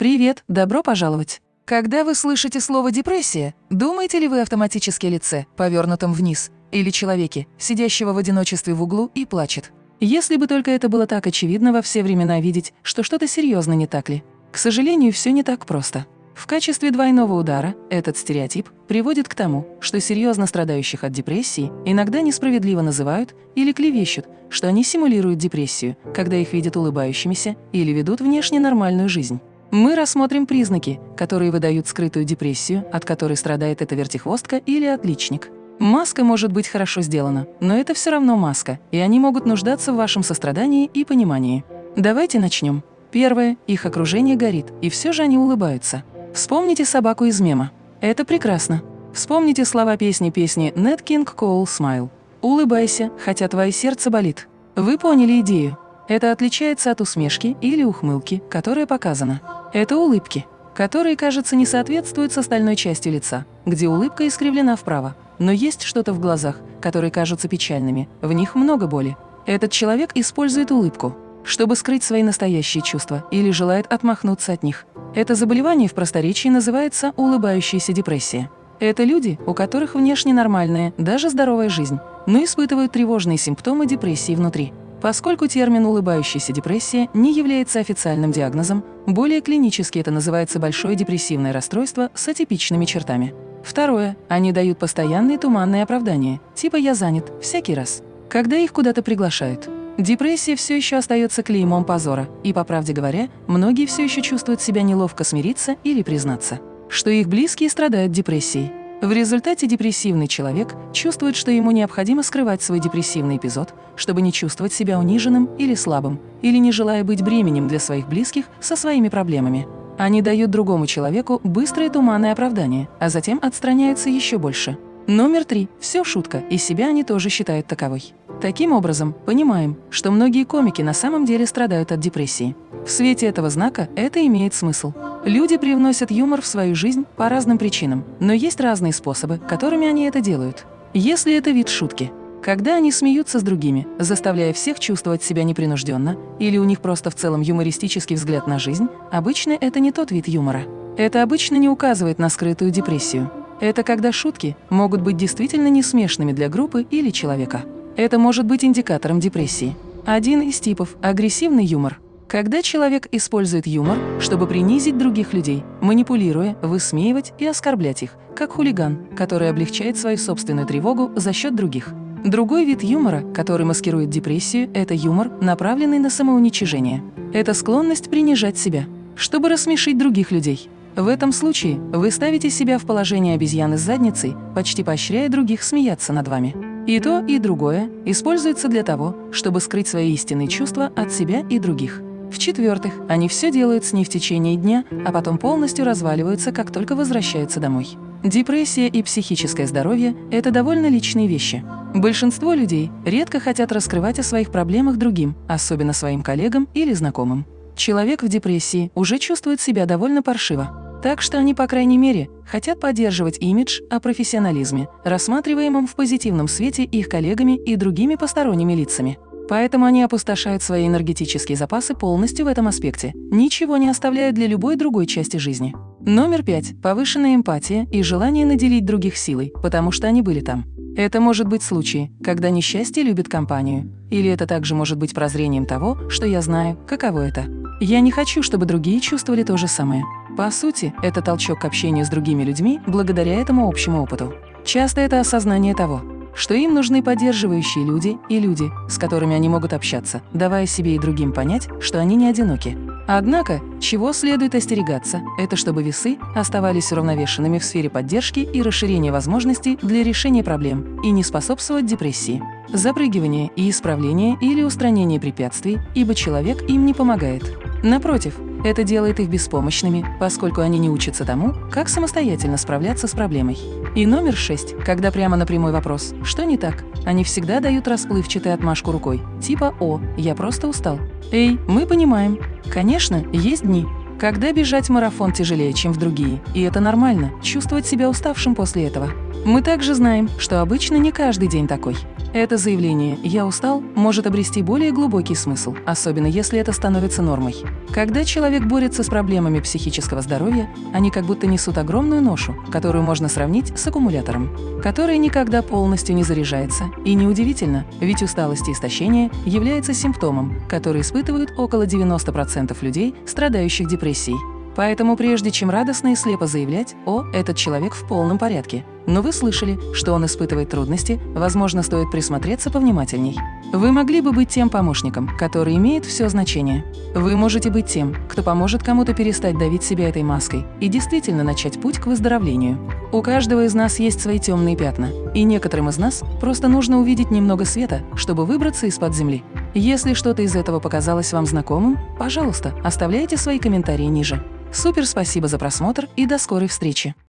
Привет, добро пожаловать! Когда вы слышите слово «депрессия», думаете ли вы автоматически о лице, повернутом вниз, или человеке, сидящего в одиночестве в углу и плачет? Если бы только это было так очевидно во все времена видеть, что что-то серьезно не так ли? К сожалению, все не так просто. В качестве двойного удара этот стереотип приводит к тому, что серьезно страдающих от депрессии иногда несправедливо называют или клевещут, что они симулируют депрессию, когда их видят улыбающимися или ведут внешне нормальную жизнь. Мы рассмотрим признаки, которые выдают скрытую депрессию, от которой страдает эта вертихвостка или отличник. Маска может быть хорошо сделана, но это все равно маска, и они могут нуждаться в вашем сострадании и понимании. Давайте начнем. Первое. Их окружение горит, и все же они улыбаются. Вспомните собаку из мема. Это прекрасно. Вспомните слова песни песни «Nat King Cole Smile». Улыбайся, хотя твое сердце болит. Вы поняли идею. Это отличается от усмешки или ухмылки, которая показана. Это улыбки, которые, кажется, не соответствуют с остальной частью лица, где улыбка искривлена вправо, но есть что-то в глазах, которые кажутся печальными, в них много боли. Этот человек использует улыбку, чтобы скрыть свои настоящие чувства или желает отмахнуться от них. Это заболевание в просторечии называется улыбающаяся депрессия. Это люди, у которых внешне нормальная, даже здоровая жизнь, но испытывают тревожные симптомы депрессии внутри. Поскольку термин «улыбающаяся депрессия» не является официальным диагнозом, более клинически это называется большое депрессивное расстройство с атипичными чертами. Второе. Они дают постоянные туманные оправдания, типа «я занят» всякий раз, когда их куда-то приглашают. Депрессия все еще остается клеймом позора, и, по правде говоря, многие все еще чувствуют себя неловко смириться или признаться, что их близкие страдают депрессией. В результате депрессивный человек чувствует, что ему необходимо скрывать свой депрессивный эпизод, чтобы не чувствовать себя униженным или слабым, или не желая быть бременем для своих близких со своими проблемами. Они дают другому человеку быстрое туманное оправдание, а затем отстраняются еще больше. Номер три. Все шутка, и себя они тоже считают таковой. Таким образом, понимаем, что многие комики на самом деле страдают от депрессии. В свете этого знака это имеет смысл. Люди привносят юмор в свою жизнь по разным причинам, но есть разные способы, которыми они это делают. Если это вид шутки, когда они смеются с другими, заставляя всех чувствовать себя непринужденно, или у них просто в целом юмористический взгляд на жизнь, обычно это не тот вид юмора. Это обычно не указывает на скрытую депрессию. Это когда шутки могут быть действительно несмешными для группы или человека. Это может быть индикатором депрессии. Один из типов – агрессивный юмор. Когда человек использует юмор, чтобы принизить других людей, манипулируя, высмеивать и оскорблять их, как хулиган, который облегчает свою собственную тревогу за счет других. Другой вид юмора, который маскирует депрессию, это юмор, направленный на самоуничижение. Это склонность принижать себя, чтобы рассмешить других людей. В этом случае вы ставите себя в положение обезьяны с задницей, почти поощряя других смеяться над вами. И то, и другое используется для того, чтобы скрыть свои истинные чувства от себя и других. В-четвертых, они все делают с ней в течение дня, а потом полностью разваливаются, как только возвращаются домой. Депрессия и психическое здоровье – это довольно личные вещи. Большинство людей редко хотят раскрывать о своих проблемах другим, особенно своим коллегам или знакомым. Человек в депрессии уже чувствует себя довольно паршиво. Так что они, по крайней мере, хотят поддерживать имидж о профессионализме, рассматриваемом в позитивном свете их коллегами и другими посторонними лицами. Поэтому они опустошают свои энергетические запасы полностью в этом аспекте, ничего не оставляя для любой другой части жизни. Номер пять. Повышенная эмпатия и желание наделить других силой, потому что они были там. Это может быть случай, когда несчастье любит компанию. Или это также может быть прозрением того, что я знаю, каково это. Я не хочу, чтобы другие чувствовали то же самое. По сути, это толчок к общению с другими людьми благодаря этому общему опыту. Часто это осознание того, что им нужны поддерживающие люди и люди, с которыми они могут общаться, давая себе и другим понять, что они не одиноки. Однако, чего следует остерегаться, это чтобы весы оставались уравновешенными в сфере поддержки и расширения возможностей для решения проблем и не способствовать депрессии, запрыгивание и исправление или устранение препятствий, ибо человек им не помогает. Напротив, это делает их беспомощными, поскольку они не учатся тому, как самостоятельно справляться с проблемой. И номер шесть, когда прямо на прямой вопрос «Что не так?», они всегда дают расплывчатую отмашку рукой, типа «О, я просто устал». «Эй, мы понимаем. Конечно, есть дни, когда бежать марафон тяжелее, чем в другие, и это нормально – чувствовать себя уставшим после этого. Мы также знаем, что обычно не каждый день такой. Это заявление «я устал» может обрести более глубокий смысл, особенно если это становится нормой. Когда человек борется с проблемами психического здоровья, они как будто несут огромную ношу, которую можно сравнить с аккумулятором, который никогда полностью не заряжается. И неудивительно, ведь усталость и истощение является симптомом, который испытывают около 90% людей, страдающих депрессией. Поэтому прежде чем радостно и слепо заявлять «О, этот человек в полном порядке», но вы слышали, что он испытывает трудности, возможно, стоит присмотреться повнимательней. Вы могли бы быть тем помощником, который имеет все значение. Вы можете быть тем, кто поможет кому-то перестать давить себя этой маской и действительно начать путь к выздоровлению. У каждого из нас есть свои темные пятна, и некоторым из нас просто нужно увидеть немного света, чтобы выбраться из-под земли. Если что-то из этого показалось вам знакомым, пожалуйста, оставляйте свои комментарии ниже. Супер спасибо за просмотр и до скорой встречи!